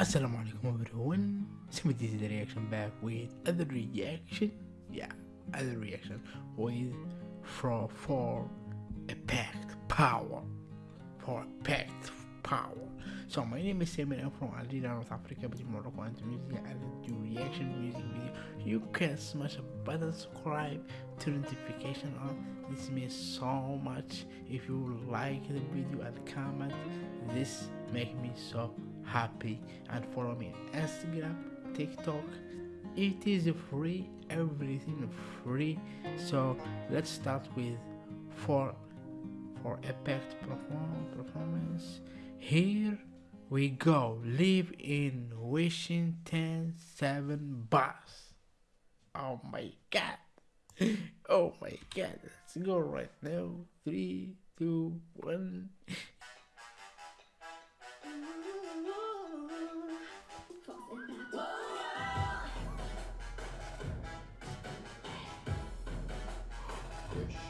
Assalamu alaikum everyone. This is the reaction back with other reaction. Yeah, other reaction with for for a power. For a power. So my name is Simon. I'm from Algeria, North Africa, but Morocco and Tunisia. I do reaction music video. You can smash a button, subscribe, turn notification on. This means so much. If you like the video and comment, this make me so happy. And follow me on Instagram, TikTok. It is free, everything free. So let's start with for 4th Impact perform, performance. Here we go. Live in Washington 7 bus. Oh my god. Oh my god. Let's go right now. Three, two, one. Pagpapasi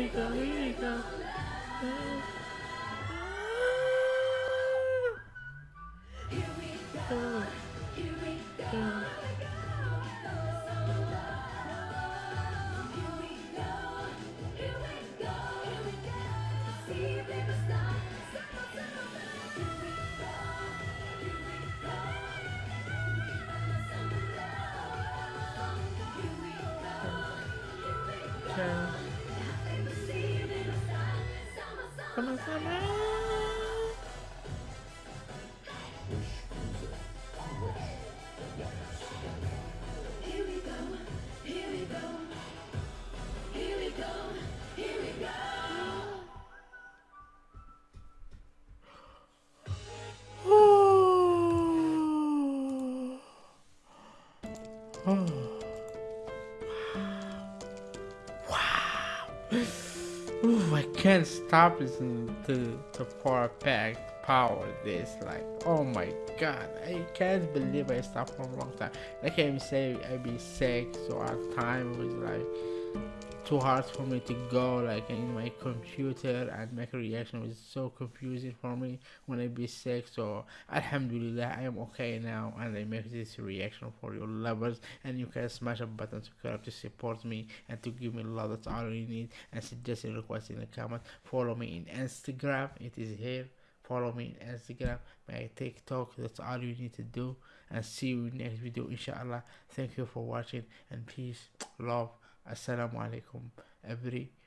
we go, here we go Here we go, here we go Sama-sama Sama-sama. Here we go, here we go, here we go, here we go. Oh. can't stop listening to the four pack power this like oh my god I can't believe I stopped for a long time. I can't even say I be sick so at time was like too hard for me to go like in my computer and make a reaction was so confusing for me when I be sick. So alhamdulillah I am okay now and I make this reaction for your lovers and you can smash a button subscribe to support me and to give me love that's all you need and suggest and request in the comment follow me in Instagram it is here follow me on Instagram my TikTok that's all you need to do. And see you next video inshallah. Thank you for watching and peace love. Assalamu alaikum everyone